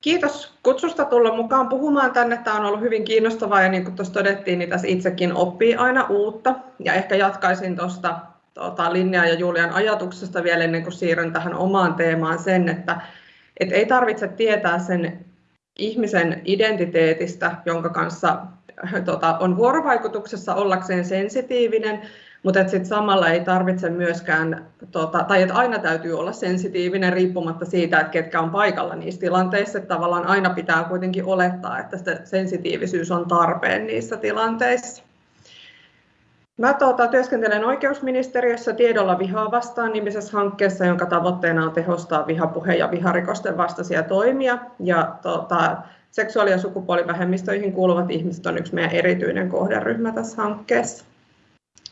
Kiitos kutsusta tulla mukaan puhumaan tänne. Tämä on ollut hyvin kiinnostavaa ja niin kuin tuossa todettiin, niin tässä itsekin oppii aina uutta. Ja ehkä jatkaisin tuosta tuota, Linjaa ja Julian ajatuksesta vielä ennen kuin siirryn tähän omaan teemaan sen, että, että ei tarvitse tietää sen ihmisen identiteetistä, jonka kanssa tuota, on vuorovaikutuksessa ollakseen sensitiivinen, mutta sitten samalla ei tarvitse myöskään, tota, tai että aina täytyy olla sensitiivinen riippumatta siitä, että ketkä on paikalla niissä tilanteissa. Että tavallaan aina pitää kuitenkin olettaa, että se sensitiivisyys on tarpeen niissä tilanteissa. Mä tuota, työskentelen oikeusministeriössä tiedolla vihaa vastaan nimisessä hankkeessa, jonka tavoitteena on tehostaa vihapuhe- ja viharikosten vastaisia toimia. Ja tuota, seksuaali- ja sukupuolivähemmistöihin kuuluvat ihmiset on yksi meidän erityinen kohderyhmä tässä hankkeessa.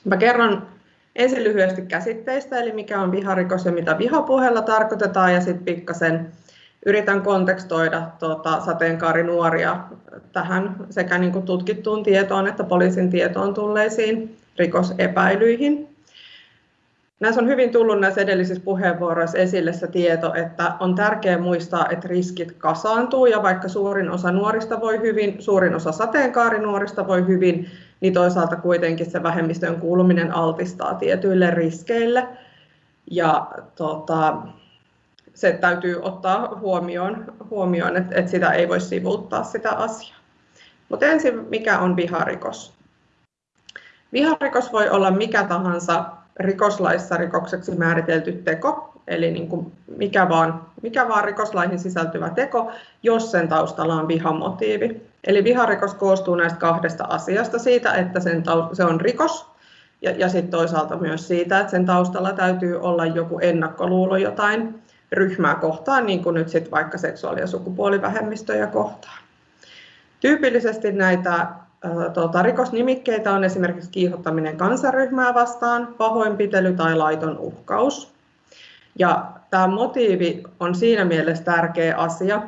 Mä kerron ensin lyhyesti käsitteistä, eli mikä on viharikos ja mitä vihapuheella tarkoitetaan, ja sitten pikkasen yritän kontekstoida tuota, sateenkaarinuoria tähän sekä niin kuin tutkittuun tietoon että poliisin tietoon tulleisiin rikosepäilyihin. Näissä on hyvin tullut näissä edellisissä puheenvuoroissa esille se tieto, että on tärkeää muistaa, että riskit kasaantuu ja vaikka suurin osa nuorista voi hyvin, suurin osa sateenkaarinuorista voi hyvin, niin toisaalta kuitenkin se vähemmistöön kuuluminen altistaa tietyille riskeille. Ja tota, se täytyy ottaa huomioon, huomioon että, että sitä ei voi sivuuttaa sitä asiaa. Mutta ensin, mikä on viharikos? Viharikos voi olla mikä tahansa rikoslaissa rikokseksi määritelty teko, eli niin kuin mikä, vaan, mikä vaan rikoslaihin sisältyvä teko, jos sen taustalla on vihamotiivi. Eli viharikos koostuu näistä kahdesta asiasta, siitä, että sen se on rikos, ja, ja sitten toisaalta myös siitä, että sen taustalla täytyy olla joku ennakkoluulo jotain ryhmää kohtaan, niin kuin nyt sitten vaikka seksuaali- ja sukupuolivähemmistöjä kohtaan. Tyypillisesti näitä tuota, rikosnimikkeitä on esimerkiksi kiihottaminen kansaryhmää vastaan, pahoinpitely tai laiton uhkaus. Ja tämä motiivi on siinä mielessä tärkeä asia,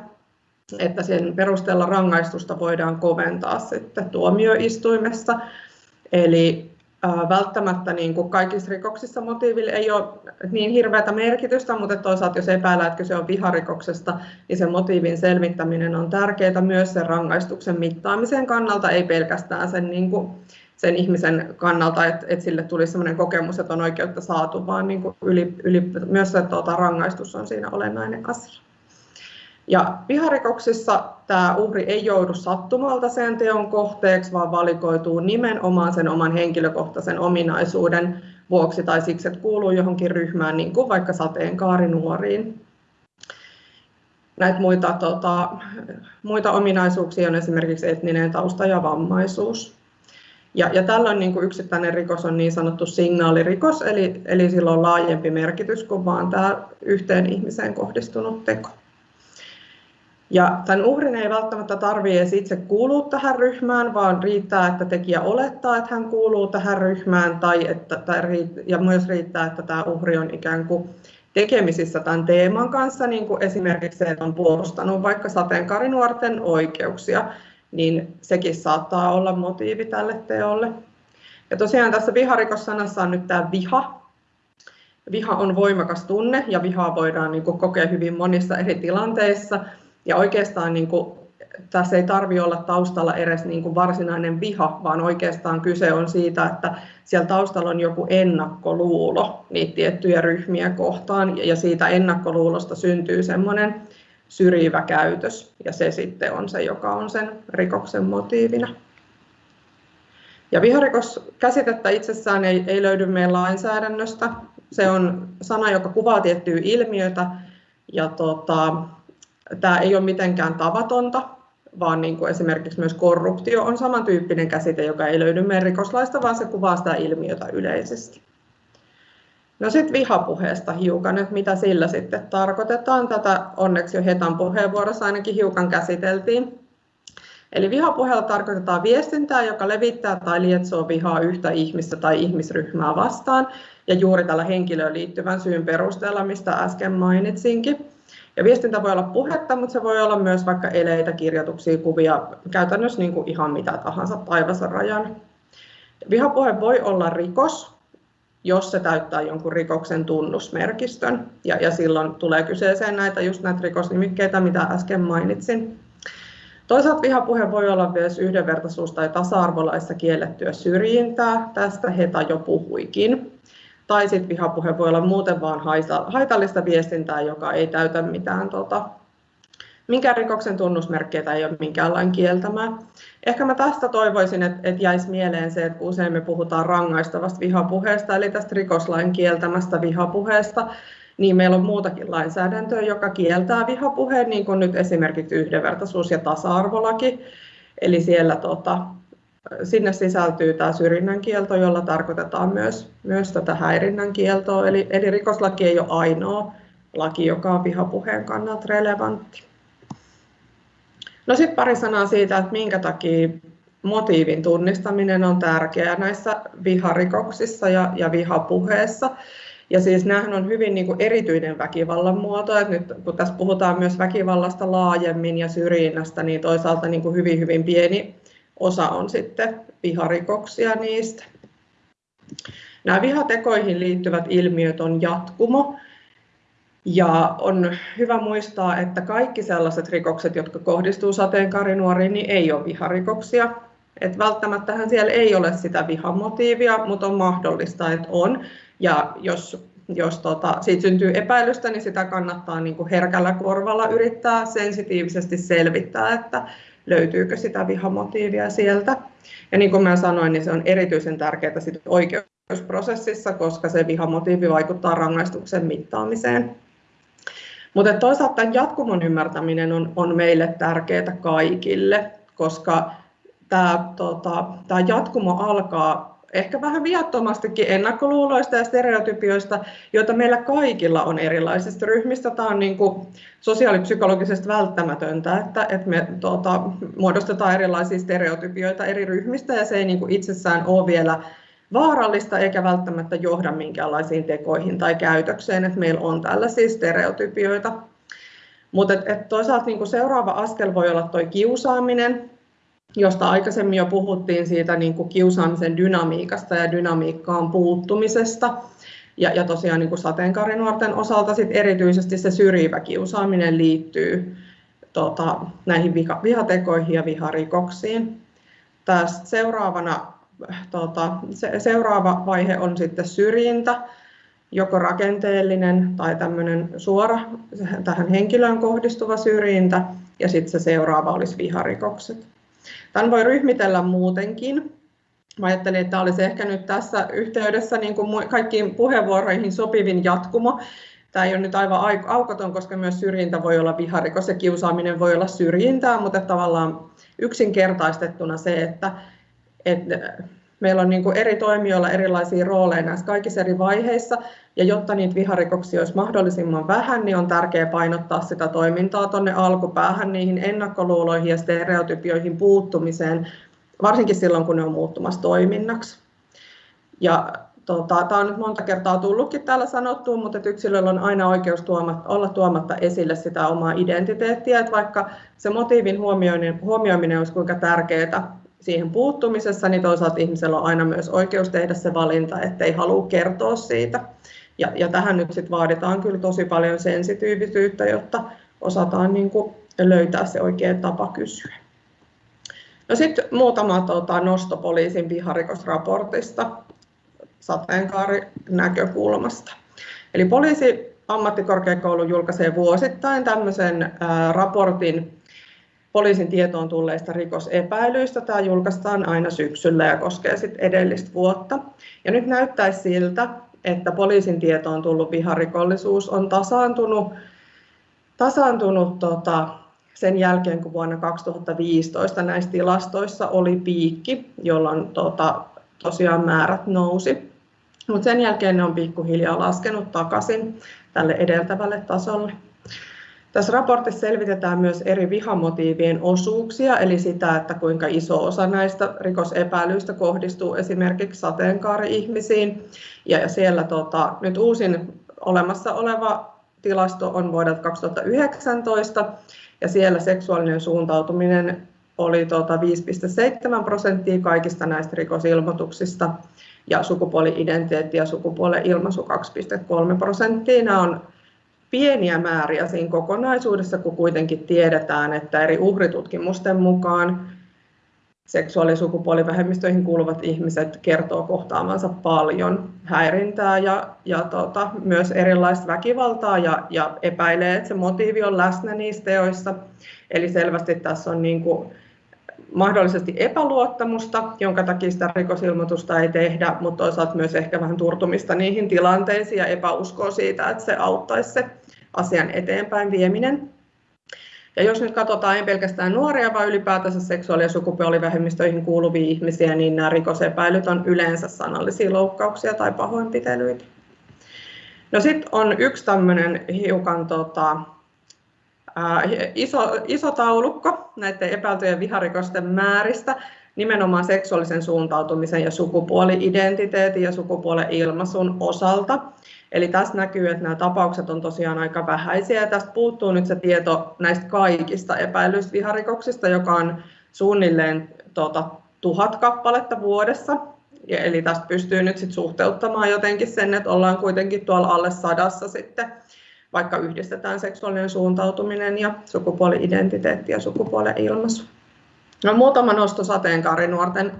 että sen perusteella rangaistusta voidaan koventaa sitten tuomioistuimessa. Eli välttämättä niin kuin kaikissa rikoksissa motiiville ei ole niin hirveätä merkitystä, mutta toisaalta jos epäillään, että se on viharikoksesta, niin sen motiivin selvittäminen on tärkeää myös sen rangaistuksen mittaamisen kannalta, ei pelkästään sen, niin kuin, sen ihmisen kannalta, että, että sille tulisi sellainen kokemus, että on oikeutta saatu, vaan niin kuin yli, yli, myös se tuota, rangaistus on siinä olennainen asia. Ja viharikoksissa tämä uhri ei joudu sattumalta sen teon kohteeksi, vaan valikoituu nimenomaan sen oman henkilökohtaisen ominaisuuden vuoksi tai siksi, että kuuluu johonkin ryhmään, niin kuin vaikka sateenkaarinuoriin. Näitä muita, tota, muita ominaisuuksia on esimerkiksi etninen tausta ja vammaisuus. Ja, ja tällöin niin kuin yksittäinen rikos on niin sanottu signaalirikos, eli, eli sillä on laajempi merkitys kuin vain tämä yhteen ihmiseen kohdistunut teko. Ja tämän uhrin ei välttämättä tarvitse edes itse kuulua tähän ryhmään, vaan riittää, että tekijä olettaa, että hän kuuluu tähän ryhmään, tai että, tai, ja myös riittää, että tämä uhri on ikään kuin tekemisissä tämän teeman kanssa, niin kuin esimerkiksi se, on puolustanut vaikka sateenkaarinuorten oikeuksia, niin sekin saattaa olla motiivi tälle teolle. Ja tosiaan tässä viharikossanassa on nyt tämä viha. Viha on voimakas tunne ja vihaa voidaan niin kuin kokea hyvin monissa eri tilanteissa. Ja oikeastaan niin kuin, tässä ei tarvi olla taustalla edes niin kuin varsinainen viha, vaan oikeastaan kyse on siitä, että siellä taustalla on joku ennakkoluulo niitä tiettyjä ryhmiä kohtaan, ja siitä ennakkoluulosta syntyy semmoinen syrjivä käytös, ja se sitten on se, joka on sen rikoksen motiivina. Ja viharikoskäsitettä itsessään ei, ei löydy meidän lainsäädännöstä. Se on sana, joka kuvaa tiettyä ilmiötä, ja tota, tämä ei ole mitenkään tavatonta, vaan niin kuin esimerkiksi myös korruptio on samantyyppinen käsite, joka ei löydy meidän rikoslaista, vaan se kuvaa sitä ilmiötä yleisesti. No sitten vihapuheesta hiukan, että mitä sillä sitten tarkoitetaan. Tätä onneksi jo Hetan puheenvuorossa ainakin hiukan käsiteltiin. Eli vihapuheella tarkoitetaan viestintää, joka levittää tai lietsoo vihaa yhtä ihmistä tai ihmisryhmää vastaan, ja juuri tällä henkilöön liittyvän syyn perusteella, mistä äsken mainitsinkin. Ja viestintä voi olla puhetta, mutta se voi olla myös vaikka eleitä, kirjoituksia, kuvia, käytännössä niin kuin ihan mitä tahansa taivassa rajan. Vihapuhe voi olla rikos, jos se täyttää jonkun rikoksen tunnusmerkistön. Ja, ja silloin tulee kyseeseen näitä just näitä rikosnimikkeitä, mitä äsken mainitsin. Toisaalta vihapuhe voi olla myös yhdenvertaisuus- tai tasa-arvolaissa kiellettyä syrjintää. Tästä Heta jo puhuikin. Tai sitten vihapuhe voi olla muuten vaan haitallista viestintää, joka ei täytä mitään tota, minkään rikoksen tunnusmerkkeitä ei ole minkäänlainen kieltämää. Ehkä mä tästä toivoisin, että, että jäisi mieleen se, että usein me puhutaan rangaistavasta vihapuheesta, eli tästä rikoslain kieltämästä vihapuheesta, niin meillä on muutakin lainsäädäntöä, joka kieltää vihapuheen, niin kuin nyt esimerkiksi yhdenvertaisuus- ja tasa-arvolaki. Eli siellä tota, sinne sisältyy tämä syrjinnän kielto, jolla tarkoitetaan myös, myös tätä häirinnän kieltoa. Eli, eli rikoslaki ei ole ainoa laki, joka on vihapuheen kannalta relevantti. No sitten pari sanaa siitä, että minkä takia motiivin tunnistaminen on tärkeää näissä viharikoksissa ja, ja vihapuheessa. Ja siis nämähän on hyvin niin kuin erityinen väkivallan muoto, että nyt kun tässä puhutaan myös väkivallasta laajemmin ja syrjinnästä, niin toisaalta niin kuin hyvin hyvin pieni osa on sitten viharikoksia niistä. Nämä vihatekoihin liittyvät ilmiöt on jatkumo, ja on hyvä muistaa, että kaikki sellaiset rikokset, jotka kohdistuu sateenkaarinuoriin, niin ei ole viharikoksia. Et välttämättähän siellä ei ole sitä vihamotiivia, mutta on mahdollista, että on. Ja jos, jos tota, siitä syntyy epäilystä, niin sitä kannattaa niin kuin herkällä korvalla yrittää sensitiivisesti selvittää, että löytyykö sitä vihamotiivia sieltä. Ja niin kuin mä sanoin, niin se on erityisen tärkeää sit oikeusprosessissa, koska se vihamotiivi vaikuttaa rangaistuksen mittaamiseen. Mutta toisaalta tämän jatkumon ymmärtäminen on, on meille tärkeää kaikille, koska tämä, tota, tämä jatkumo alkaa ehkä vähän viattomastikin ennakkoluuloista ja stereotypioista, joita meillä kaikilla on erilaisista ryhmistä. Tämä on niin kuin sosiaalipsykologisesti välttämätöntä, että, että me tuota, muodostetaan erilaisia stereotypioita eri ryhmistä ja se ei niin kuin itsessään ole vielä vaarallista eikä välttämättä johda minkäänlaisiin tekoihin tai käytökseen, että meillä on tällaisia stereotypioita. Mutta et, et toisaalta niin seuraava askel voi olla tuo kiusaaminen, josta aikaisemmin jo puhuttiin siitä niin kuin kiusaamisen dynamiikasta ja dynamiikkaan puuttumisesta. Ja, ja tosiaan niin kuin sateenkaarinuorten osalta sit erityisesti se syrjivä kiusaaminen liittyy tota, näihin viha, vihatekoihin ja viharikoksiin. Tästä seuraavana tota, se, seuraava vaihe on sitten syrjintä, joko rakenteellinen tai tämmöinen suora tähän henkilöön kohdistuva syrjintä, ja sitten se seuraava olisi viharikokset. Tämän voi ryhmitellä muutenkin. Mä ajattelin, että tämä olisi ehkä nyt tässä yhteydessä niin kuin kaikkiin puheenvuoroihin sopivin jatkumo. Tämä ei ole nyt aivan aukoton, koska myös syrjintä voi olla viharikos ja kiusaaminen voi olla syrjintää, mutta tavallaan yksinkertaistettuna se, että että meillä on niin kuin eri toimijoilla erilaisia rooleja näissä kaikissa eri vaiheissa, ja jotta niitä viharikoksia olisi mahdollisimman vähän, niin on tärkeää painottaa sitä toimintaa tuonne alkupäähän, niihin ennakkoluuloihin ja stereotypioihin puuttumiseen, varsinkin silloin, kun ne on muuttumassa toiminnaksi. Ja tota, tämä on nyt monta kertaa tullutkin täällä sanottua, mutta että yksilöllä on aina oikeus tuomatta, olla tuomatta esille sitä omaa identiteettiä, että vaikka se motiivin huomioiminen, huomioiminen olisi kuinka tärkeää, siihen puuttumisessa, niin toisaalta ihmisellä on aina myös oikeus tehdä se valinta, ettei halua kertoa siitä. Ja, ja tähän nyt sit vaaditaan kyllä tosi paljon sensitiivisyyttä, jotta osataan niin kuin löytää se oikea tapa kysyä. No sitten muutama tota, nosto poliisin viharikosraportista sateenkaarinäkökulmasta. Eli poliisi ammattikorkeakoulu julkaisee vuosittain tämmöisen raportin poliisin tietoon tulleista rikosepäilyistä. Tämä julkaistaan aina syksyllä ja koskee sitten edellistä vuotta. Ja nyt näyttäisi siltä, että poliisin tietoon tullut viharikollisuus on tasaantunut, tasaantunut tota, sen jälkeen, kun vuonna 2015 näissä tilastoissa oli piikki, jolloin tota, tosiaan määrät nousi. Mutta sen jälkeen ne on pikkuhiljaa laskenut takaisin tälle edeltävälle tasolle. Tässä raportissa selvitetään myös eri vihamotiivien osuuksia, eli sitä, että kuinka iso osa näistä rikosepäilyistä kohdistuu esimerkiksi sateenkaari-ihmisiin. Ja siellä tota, nyt uusin olemassa oleva tilasto on vuodelta 2019, ja siellä seksuaalinen suuntautuminen oli tota 5,7 prosenttia kaikista näistä rikosilmoituksista ja sukupuoli-identiteetti ja sukupuolen ilmaisu 2,3 prosenttia. Nämä on pieniä määriä siinä kokonaisuudessa, kun kuitenkin tiedetään, että eri uhritutkimusten mukaan seksuaali- ja sukupuolivähemmistöihin kuuluvat ihmiset kertoo kohtaamansa paljon häirintää ja, ja tota, myös erilaista väkivaltaa ja, ja epäilee, että se motiivi on läsnä niissä teoissa. Eli selvästi tässä on niin kuin mahdollisesti epäluottamusta, jonka takia sitä rikosilmoitusta ei tehdä, mutta toisaalta myös ehkä vähän turtumista niihin tilanteisiin ja epäuskoa siitä, että se auttaisi se asian eteenpäin vieminen. Ja jos nyt katsotaan ei pelkästään nuoria, vaan ylipäätänsä seksuaali- ja sukupuolivähemmistöihin kuuluvia ihmisiä, niin nämä rikosepäilyt on yleensä sanallisia loukkauksia tai pahoinpitelyitä. No sitten on yksi tämmöinen hiukan tota, iso, iso taulukko näiden epäiltyjen viharikosten määristä, nimenomaan seksuaalisen suuntautumisen ja sukupuoli-identiteetin ja sukupuolen ilmaisun osalta. Eli tässä näkyy, että nämä tapaukset on tosiaan aika vähäisiä. Ja tästä puuttuu nyt se tieto näistä kaikista epäilyistä viharikoksista, joka on suunnilleen tuota, tuhat kappaletta vuodessa. Ja eli tästä pystyy nyt sit suhteuttamaan jotenkin sen, että ollaan kuitenkin tuolla alle sadassa sitten, vaikka yhdistetään seksuaalinen suuntautuminen ja sukupuoli-identiteetti ja sukupuolen ilmaisu. No, muutama nosto sateenkaarinuorten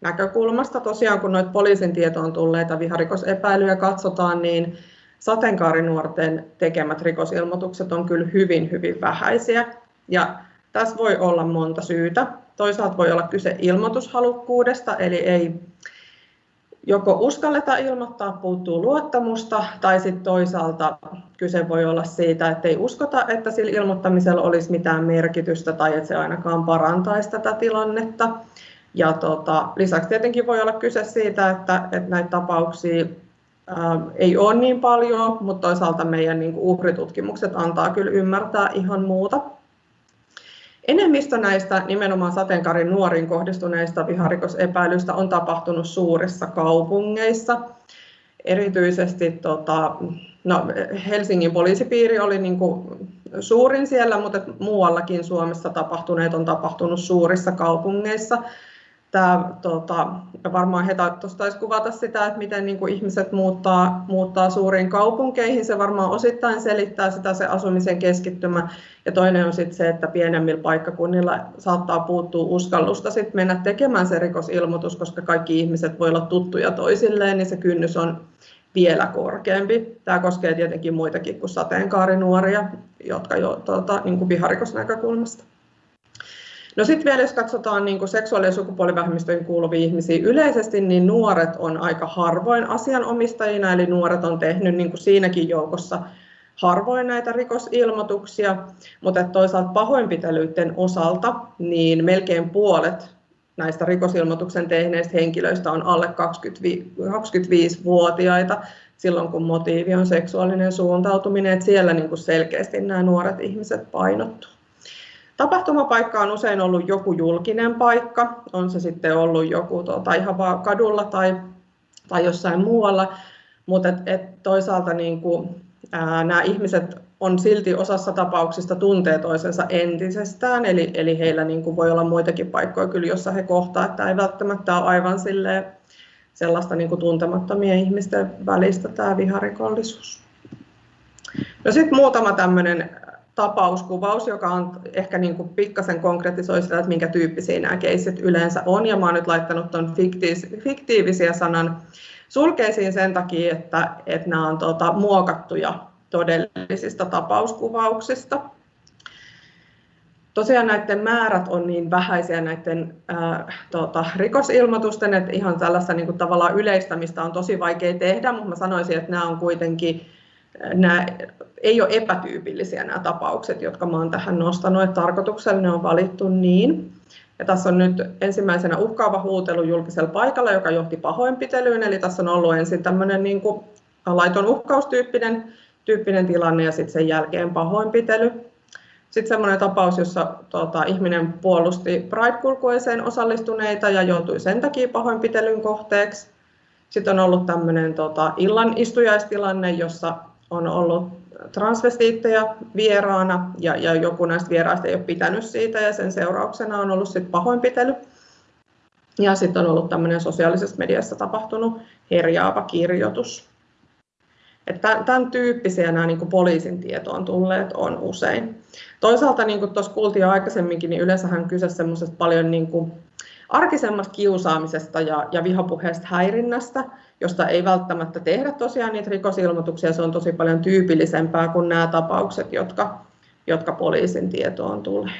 näkökulmasta. Tosiaan kun noita poliisin tietoon tulleita viharikosepäilyjä katsotaan, niin sateenkaarinuorten tekemät rikosilmoitukset on kyllä hyvin, hyvin vähäisiä. Ja tässä voi olla monta syytä. Toisaalta voi olla kyse ilmoitushalukkuudesta, eli ei joko uskalleta ilmoittaa, puuttuu luottamusta, tai sitten toisaalta kyse voi olla siitä, että ei uskota, että sillä ilmoittamisella olisi mitään merkitystä tai että se ainakaan parantaisi tätä tilannetta. Ja tota, lisäksi tietenkin voi olla kyse siitä, että, että näitä tapauksia ää, ei ole niin paljon, mutta toisaalta meidän niin kuin uhritutkimukset antaa kyllä ymmärtää ihan muuta. Enemmistö näistä nimenomaan sateenkaarin nuoriin kohdistuneista viharikosepäilyistä on tapahtunut suurissa kaupungeissa. Erityisesti tota, no, Helsingin poliisipiiri oli niin kuin suurin siellä, mutta muuallakin Suomessa tapahtuneet on tapahtunut suurissa kaupungeissa tämä, tota, varmaan he taisi kuvata sitä, että miten niin kuin ihmiset muuttaa, muuttaa suuriin kaupunkeihin. Se varmaan osittain selittää sitä se asumisen keskittymä. Ja toinen on sitten se, että pienemmillä paikkakunnilla saattaa puuttua uskallusta sit mennä tekemään se rikosilmoitus, koska kaikki ihmiset voi olla tuttuja toisilleen, niin se kynnys on vielä korkeampi. Tämä koskee tietenkin muitakin kuin sateenkaarinuoria, jotka jo tuota, niin kuin viharikosnäkökulmasta. No sitten vielä jos katsotaan niin kuin seksuaali- ja sukupuolivähemmistöihin kuuluvia ihmisiä yleisesti, niin nuoret on aika harvoin asianomistajina, eli nuoret on tehnyt niin kuin siinäkin joukossa harvoin näitä rikosilmoituksia, mutta toisaalta pahoinpitelyiden osalta niin melkein puolet näistä rikosilmoituksen tehneistä henkilöistä on alle 25-vuotiaita silloin, kun motiivi on seksuaalinen suuntautuminen, että siellä niin kuin selkeästi nämä nuoret ihmiset painottuu. Tapahtumapaikka on usein ollut joku julkinen paikka, on se sitten ollut joku tuota, ihan vaan kadulla tai, tai jossain muualla, mutta et, et toisaalta niin kuin, ää, nämä ihmiset on silti osassa tapauksista tuntee toisensa entisestään, eli, eli heillä niin kuin voi olla muitakin paikkoja kyllä, jossa he kohtaa, että ei välttämättä ole aivan silleen, sellaista niin kuin tuntemattomien ihmisten välistä tämä viharikollisuus. No sitten muutama tämmöinen tapauskuvaus, joka on ehkä niin kuin pikkasen konkretisoi sitä, että minkä tyyppisiä nämä keissit yleensä on. Ja mä oon nyt laittanut tuon fiktiivisiä sanan sulkeisiin sen takia, että, että nämä on tuota, muokattuja todellisista tapauskuvauksista. Tosiaan näiden määrät on niin vähäisiä näiden ää, tuota, rikosilmoitusten, että ihan tällaista niin kuin, tavallaan yleistämistä on tosi vaikea tehdä, mutta mä sanoisin, että nämä on kuitenkin nämä ei ole epätyypillisiä nämä tapaukset, jotka olen tähän nostanut, että tarkoituksella ne on valittu niin. Ja tässä on nyt ensimmäisenä uhkaava huutelu julkisella paikalla, joka johti pahoinpitelyyn, eli tässä on ollut ensin tämmöinen niin kuin laiton uhkaustyyppinen tyyppinen tilanne ja sitten sen jälkeen pahoinpitely. Sitten semmoinen tapaus, jossa tuota, ihminen puolusti Pride-kulkueeseen osallistuneita ja joutui sen takia pahoinpitelyn kohteeksi. Sitten on ollut tämmöinen tota, illan istujaistilanne, jossa on ollut transvestiittejä vieraana ja, ja joku näistä vieraista ei ole pitänyt siitä ja sen seurauksena on ollut sit pahoinpitely. Ja sitten on ollut tämmöinen sosiaalisessa mediassa tapahtunut herjaava kirjoitus. Että tämän tyyppisiä nämä niin kuin poliisin tietoon tulleet on usein. Toisaalta, niin kuin tuossa kuultiin jo aikaisemminkin, niin yleensähän kyse semmoisesta paljon niin kuin arkisemmasta kiusaamisesta ja, ja vihapuheesta häirinnästä, josta ei välttämättä tehdä tosiaan niitä rikosilmoituksia. Se on tosi paljon tyypillisempää kuin nämä tapaukset, jotka, jotka poliisin tietoon tulee.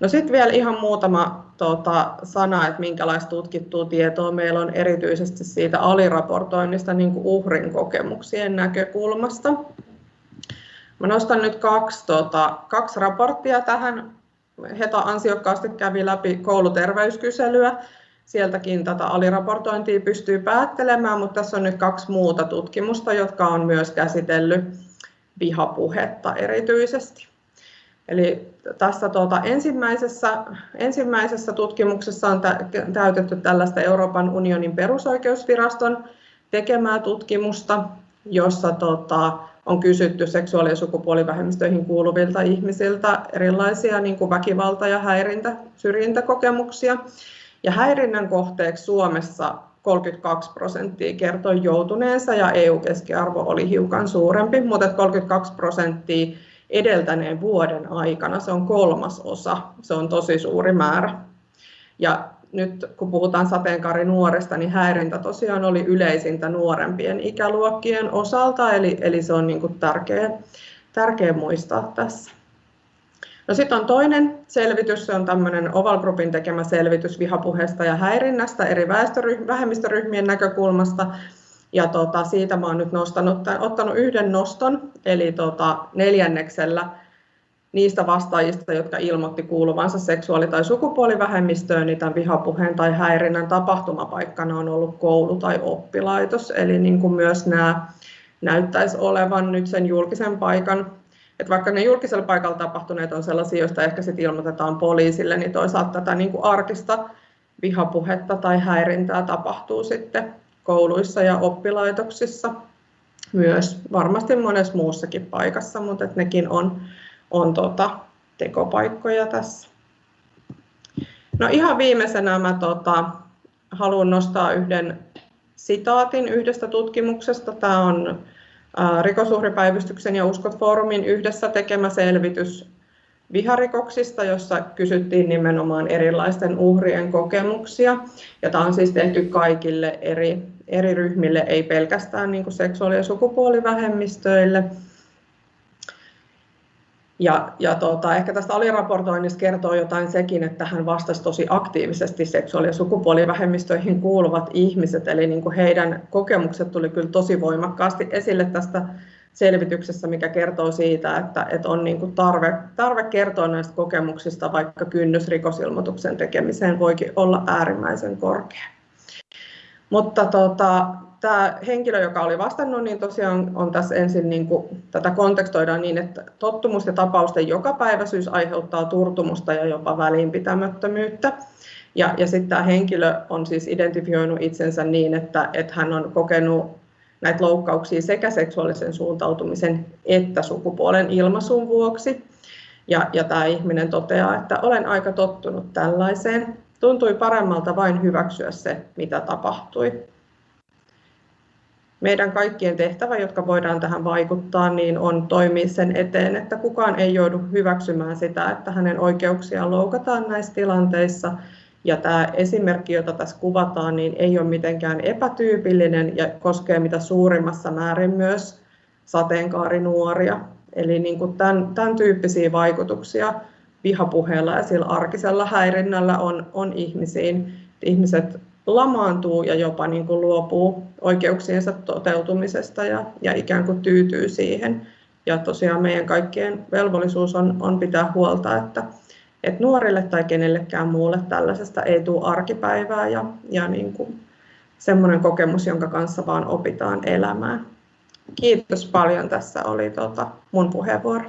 No sitten vielä ihan muutama tota, sana, että minkälaista tutkittua tietoa meillä on erityisesti siitä aliraportoinnista niin kuin uhrin kokemuksien näkökulmasta. Mä nostan nyt kaksi, tota, kaksi raporttia tähän. Heta ansiokkaasti kävi läpi kouluterveyskyselyä. Sieltäkin tätä aliraportointia pystyy päättelemään, mutta tässä on nyt kaksi muuta tutkimusta, jotka on myös käsitellyt vihapuhetta erityisesti. Eli tässä tuota, ensimmäisessä, ensimmäisessä tutkimuksessa on täytetty tällaista Euroopan unionin perusoikeusviraston tekemää tutkimusta, jossa tota, on kysytty seksuaali- ja sukupuolivähemmistöihin kuuluvilta ihmisiltä erilaisia niin kuin väkivalta- ja häirintä, syrjintäkokemuksia. Ja häirinnän kohteeksi Suomessa 32 prosenttia kertoi joutuneensa ja EU-keskiarvo oli hiukan suurempi, mutta 32 prosenttia edeltäneen vuoden aikana. Se on kolmas osa, se on tosi suuri määrä. Ja nyt kun puhutaan sateenkaarinuorista, niin häirintä tosiaan oli yleisintä nuorempien ikäluokkien osalta, eli, eli se on niin tärkeä, tärkeä muistaa tässä. No sitten on toinen selvitys, se on tämmöinen Oval Groupin tekemä selvitys vihapuheesta ja häirinnästä eri vähemmistöryhmien näkökulmasta. Ja tota, siitä mä oon nyt nostanut, ottanut yhden noston, eli tota, neljänneksellä niistä vastaajista, jotka ilmoitti kuuluvansa seksuaali- tai sukupuolivähemmistöön, niin tämän vihapuheen tai häirinnän tapahtumapaikkana on ollut koulu tai oppilaitos. Eli niin kuin myös nämä näyttäisi olevan nyt sen julkisen paikan, että vaikka ne julkisella paikalla tapahtuneet on sellaisia, joista ehkä sitten ilmoitetaan poliisille, niin toisaalta tätä niin kuin arkista vihapuhetta tai häirintää tapahtuu sitten kouluissa ja oppilaitoksissa myös, varmasti monessa muussakin paikassa, mutta että nekin on, on tota, tekopaikkoja tässä. No ihan viimeisenä mä tota, haluan nostaa yhden sitaatin yhdestä tutkimuksesta. Tämä on Rikosuhripäivystyksen ja Uskot Foorumin yhdessä tekemä selvitys viharikoksista, jossa kysyttiin nimenomaan erilaisten uhrien kokemuksia. Ja tämä on siis tehty kaikille eri, eri ryhmille, ei pelkästään niin kuin seksuaali- ja sukupuolivähemmistöille. Ja, ja tuota, ehkä tästä aliraportoinnista kertoo jotain sekin, että hän vastasi tosi aktiivisesti seksuaali- ja sukupuolivähemmistöihin kuuluvat ihmiset, eli niin kuin heidän kokemukset tuli kyllä tosi voimakkaasti esille tästä selvityksessä, mikä kertoo siitä, että, että on niin kuin tarve, tarve kertoa näistä kokemuksista, vaikka kynnys rikosilmoituksen tekemiseen voikin olla äärimmäisen korkea. Mutta tota, tämä henkilö, joka oli vastannut, niin tosiaan on tässä ensin, niin kuin, tätä kontekstoidaan niin, että tottumus ja tapausten jokapäiväisyys aiheuttaa turtumusta ja jopa välinpitämättömyyttä. Ja, ja sitten tämä henkilö on siis identifioinut itsensä niin, että, että hän on kokenut näitä loukkauksia sekä seksuaalisen suuntautumisen että sukupuolen ilmaisun vuoksi. Ja, ja tämä ihminen toteaa, että olen aika tottunut tällaiseen. Tuntui paremmalta vain hyväksyä se, mitä tapahtui. Meidän kaikkien tehtävä, jotka voidaan tähän vaikuttaa, niin on toimia sen eteen, että kukaan ei joudu hyväksymään sitä, että hänen oikeuksiaan loukataan näissä tilanteissa ja tämä esimerkki, jota tässä kuvataan, niin ei ole mitenkään epätyypillinen ja koskee mitä suurimmassa määrin myös sateenkaarinuoria. Eli niin kuin tämän, tämän tyyppisiä vaikutuksia vihapuheella ja sillä arkisella häirinnällä on, on ihmisiin. Ihmiset lamaantuu ja jopa niin kuin luopuu oikeuksiensa toteutumisesta ja, ja ikään kuin tyytyy siihen. Ja tosiaan meidän kaikkien velvollisuus on, on pitää huolta, että, että nuorille tai kenellekään muulle tällaisesta ei tule arkipäivää ja, ja niin kuin semmoinen kokemus, jonka kanssa vaan opitaan elämään. Kiitos paljon. Tässä oli tota mun puheenvuoro.